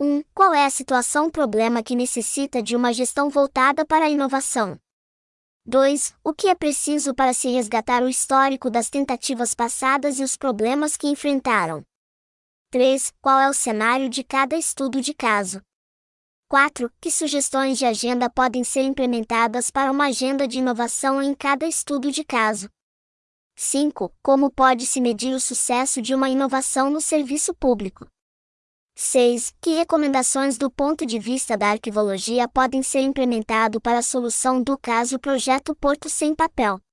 1. Qual é a situação problema que necessita de uma gestão voltada para a inovação? 2. O que é preciso para se resgatar o histórico das tentativas passadas e os problemas que enfrentaram? 3. Qual é o cenário de cada estudo de caso? 4. Que sugestões de agenda podem ser implementadas para uma agenda de inovação em cada estudo de caso? 5. Como pode-se medir o sucesso de uma inovação no serviço público? 6. Que recomendações do ponto de vista da arquivologia podem ser implementadas para a solução do caso Projeto Porto Sem Papel?